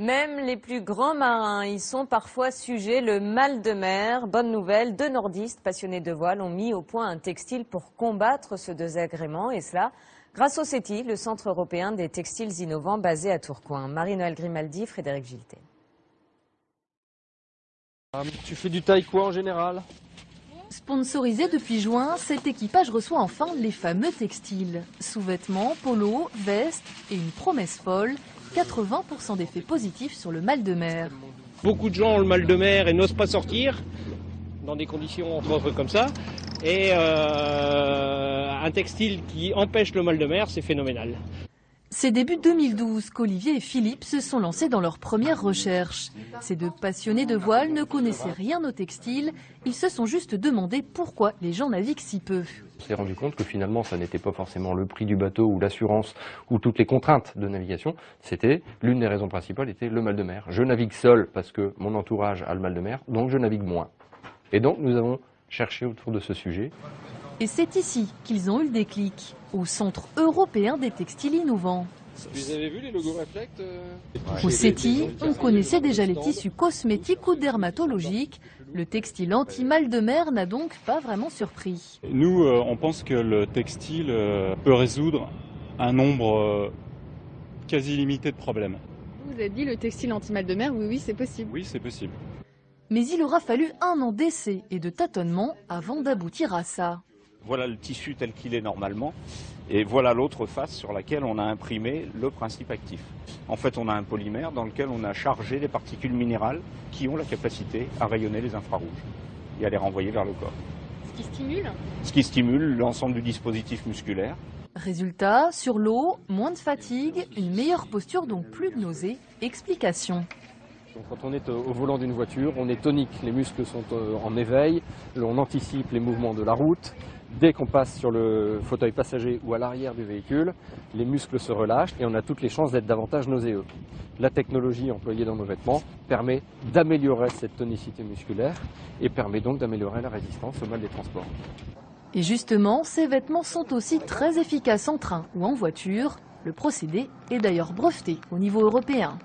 Même les plus grands marins y sont parfois sujets, le mal de mer. Bonne nouvelle, deux nordistes passionnés de voile ont mis au point un textile pour combattre ce désagrément et cela grâce au CETI, le Centre européen des textiles innovants basé à Tourcoing. Marie-Noël Grimaldi, Frédéric Giltet. Ah, tu fais du taille quoi en général? Sponsorisé depuis juin, cet équipage reçoit enfin les fameux textiles. Sous-vêtements, polos, vestes et une promesse folle, 80% d'effets positifs sur le mal de mer. Beaucoup de gens ont le mal de mer et n'osent pas sortir dans des conditions entre autres comme ça. Et euh, un textile qui empêche le mal de mer, c'est phénoménal. C'est début 2012 qu'Olivier et Philippe se sont lancés dans leur première recherche. Ces deux passionnés de voile ne connaissaient rien au textile, ils se sont juste demandé pourquoi les gens naviguent si peu. On s'est rendu compte que finalement ça n'était pas forcément le prix du bateau ou l'assurance ou toutes les contraintes de navigation, c'était l'une des raisons principales était le mal de mer. Je navigue seul parce que mon entourage a le mal de mer, donc je navigue moins. Et donc nous avons cherché autour de ce sujet. Et c'est ici qu'ils ont eu le déclic, au Centre européen des textiles innovants. Vous avez vu les logos Reflect euh Au CETI, on connaissait déjà les tissus cosmétiques ou dermatologiques. Le textile anti-mal de mer n'a donc pas vraiment surpris. Nous, euh, on pense que le textile euh, peut résoudre un nombre quasi limité de problèmes. Vous avez dit le textile anti-mal de mer, oui, oui, c'est possible. Oui, c'est possible. Mais il aura fallu un an d'essai et de tâtonnement avant d'aboutir à ça. Voilà le tissu tel qu'il est normalement. Et voilà l'autre face sur laquelle on a imprimé le principe actif. En fait, on a un polymère dans lequel on a chargé des particules minérales qui ont la capacité à rayonner les infrarouges et à les renvoyer vers le corps. Ce qui stimule Ce qui stimule l'ensemble du dispositif musculaire. Résultat, sur l'eau, moins de fatigue, une meilleure posture, donc plus de nausées. Explication. quand on est au volant d'une voiture, on est tonique, les muscles sont en éveil, on anticipe les mouvements de la route, Dès qu'on passe sur le fauteuil passager ou à l'arrière du véhicule, les muscles se relâchent et on a toutes les chances d'être davantage nauséeux. La technologie employée dans nos vêtements permet d'améliorer cette tonicité musculaire et permet donc d'améliorer la résistance au mal des transports. Et justement, ces vêtements sont aussi très efficaces en train ou en voiture. Le procédé est d'ailleurs breveté au niveau européen.